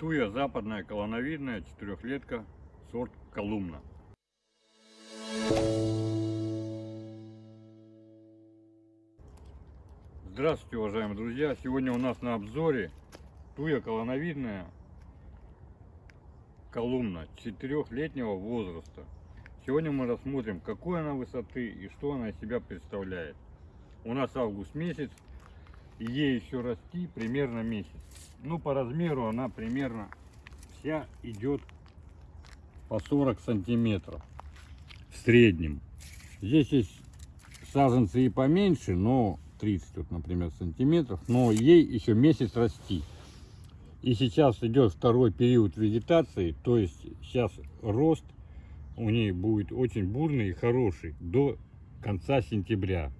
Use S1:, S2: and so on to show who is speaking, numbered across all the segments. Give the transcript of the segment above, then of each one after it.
S1: Туя западная колоновидная четырехлетка сорт Колумна. Здравствуйте, уважаемые друзья! Сегодня у нас на обзоре туя колоновидная колумна четырехлетнего возраста. Сегодня мы рассмотрим, какой она высоты и что она из себя представляет. У нас август месяц, ей еще расти примерно месяц. Ну, по размеру она примерно вся идет по 40 сантиметров в среднем. Здесь есть саженцы и поменьше, но 30, вот, например, сантиметров, но ей еще месяц расти. И сейчас идет второй период вегетации, то есть сейчас рост у ней будет очень бурный и хороший до конца сентября.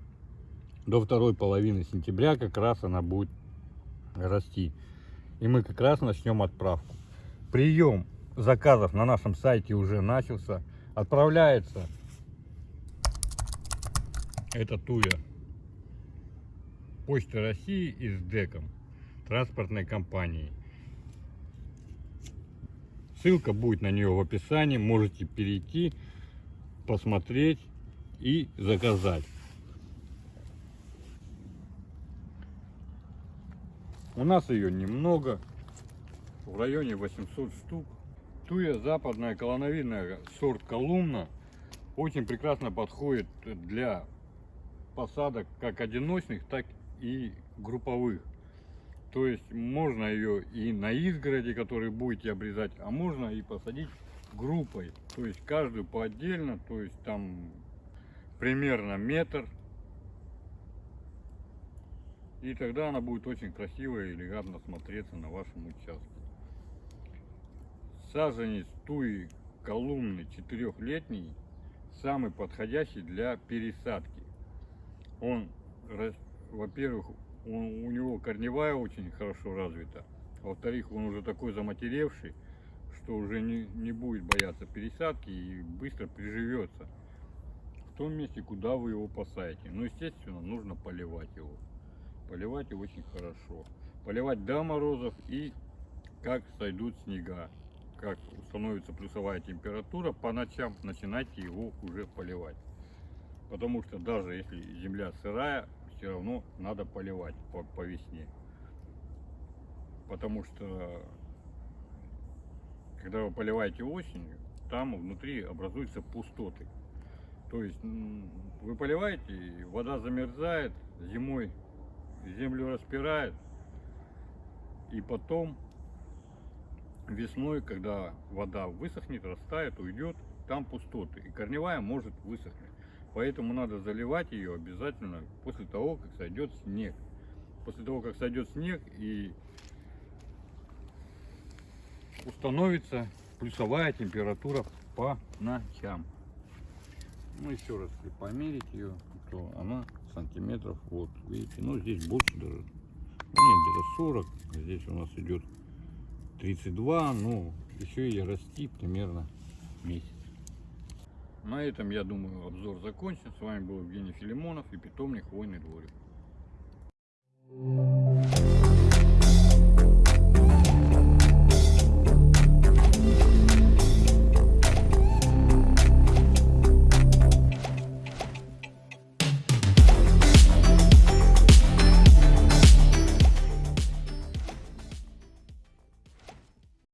S1: До второй половины сентября как раз она будет расти. И мы как раз начнем отправку. Прием заказов на нашем сайте уже начался. Отправляется это туя Почта России и с ДЭКом транспортной компании. Ссылка будет на нее в описании. Можете перейти, посмотреть и заказать. У нас ее немного, в районе 800 штук. Туя западная колоновидная сорт Колумна очень прекрасно подходит для посадок как одиночных, так и групповых. То есть можно ее и на изгороди, которые будете обрезать, а можно и посадить группой. То есть каждую по отдельно, то есть там примерно метр. И тогда она будет очень красиво и элегантно смотреться на вашем участке. Саженец туи колумны четырехлетний самый подходящий для пересадки. Он во-первых, у него корневая очень хорошо развита. Во-вторых, он уже такой заматеревший, что уже не, не будет бояться пересадки и быстро приживется в том месте, куда вы его посадите. Но, естественно, нужно поливать его. Поливать очень хорошо. Поливать до морозов и как сойдут снега. Как установится плюсовая температура, по ночам начинайте его уже поливать. Потому что даже если земля сырая, все равно надо поливать по, по весне. Потому что когда вы поливаете осенью, там внутри образуются пустоты. То есть вы поливаете, вода замерзает, зимой землю распирает, и потом весной, когда вода высохнет, растает, уйдет, там пустоты, и корневая может высохнуть. Поэтому надо заливать ее обязательно после того, как сойдет снег. После того, как сойдет снег и установится плюсовая температура по ночам. Ну, еще раз, померить ее, то она сантиметров, вот, видите, ну, здесь больше даже, нет, где-то 40, здесь у нас идет 32, ну, еще и расти примерно месяц. На этом, я думаю, обзор закончен. С вами был Евгений Филимонов и питомник Хвойный дворик.